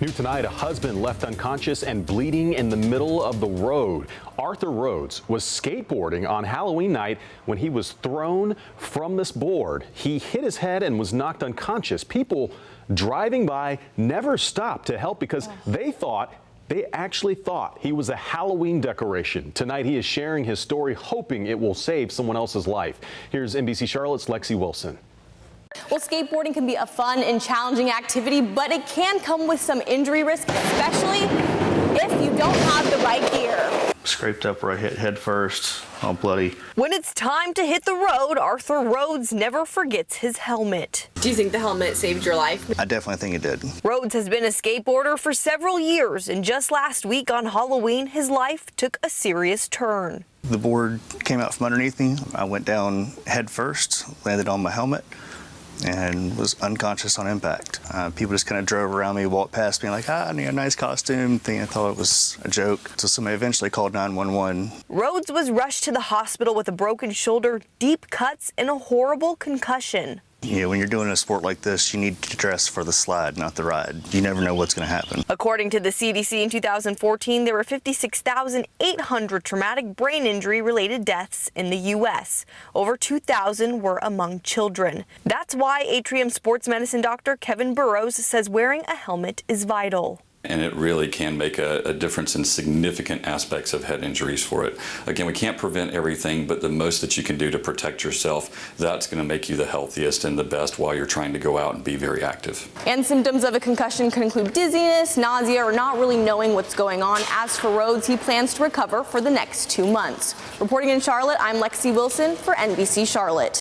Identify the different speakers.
Speaker 1: New tonight, a husband left unconscious and bleeding in the middle of the road. Arthur Rhodes was skateboarding on Halloween night when he was thrown from this board. He hit his head and was knocked unconscious. People driving by never stopped to help because they thought they actually thought he was a Halloween decoration. Tonight, he is sharing his story, hoping it will save someone else's life. Here's NBC Charlotte's Lexi Wilson.
Speaker 2: Well, skateboarding can be a fun and challenging activity, but it can come with some injury risk, especially if you don't have the right gear.
Speaker 3: Scraped up where I hit head first, all bloody.
Speaker 4: When it's time to hit the road, Arthur Rhodes never forgets his helmet.
Speaker 2: Do you think the helmet saved your life?
Speaker 3: I definitely think it did.
Speaker 4: Rhodes has been a skateboarder for several years, and just last week on Halloween, his life took a serious turn.
Speaker 3: The board came out from underneath me. I went down head first, landed on my helmet, and was unconscious on impact. Uh, people just kind of drove around me, walked past me like, ah, I need a nice costume, Thing I thought it was a joke. So somebody eventually called 911.
Speaker 4: Rhodes was rushed to the hospital with a broken shoulder, deep cuts, and a horrible concussion.
Speaker 3: Know, when you're doing a sport like this, you need to dress for the slide, not the ride. You never know what's going to happen.
Speaker 4: According to the CDC in 2014, there were 56,800 traumatic brain injury related deaths in the U.S. Over 2,000 were among children. That's why Atrium sports medicine doctor Kevin Burrows says wearing a helmet is vital
Speaker 5: and it really can make a, a, difference in significant aspects of head injuries for it. Again, we can't prevent everything, but the most that you can do to protect yourself, that's going to make you the healthiest and the best while you're trying to go out and be very active.
Speaker 2: And symptoms of a concussion can include dizziness, nausea, or not really knowing what's going on. As for Rhodes, he plans to recover for the next two months. Reporting in Charlotte, I'm Lexi Wilson for NBC Charlotte.